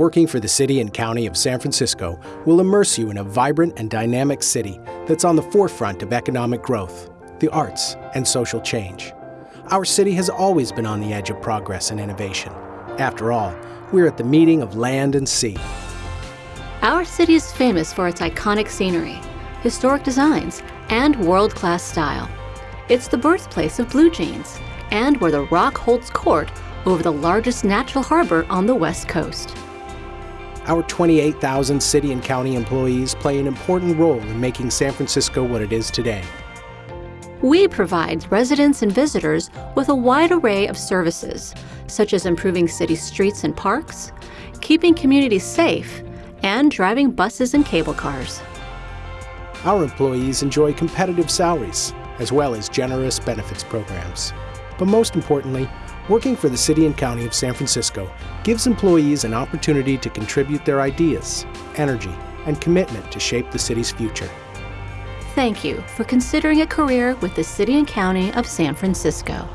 Working for the City and County of San Francisco will immerse you in a vibrant and dynamic city that's on the forefront of economic growth, the arts, and social change. Our city has always been on the edge of progress and innovation. After all, we're at the meeting of land and sea. Our city is famous for its iconic scenery, historic designs, and world-class style. It's the birthplace of blue jeans, and where the Rock holds court over the largest natural harbor on the West Coast. Our 28,000 city and county employees play an important role in making San Francisco what it is today. We provide residents and visitors with a wide array of services, such as improving city streets and parks, keeping communities safe, and driving buses and cable cars. Our employees enjoy competitive salaries, as well as generous benefits programs. But most importantly, working for the City and County of San Francisco gives employees an opportunity to contribute their ideas, energy, and commitment to shape the city's future. Thank you for considering a career with the City and County of San Francisco.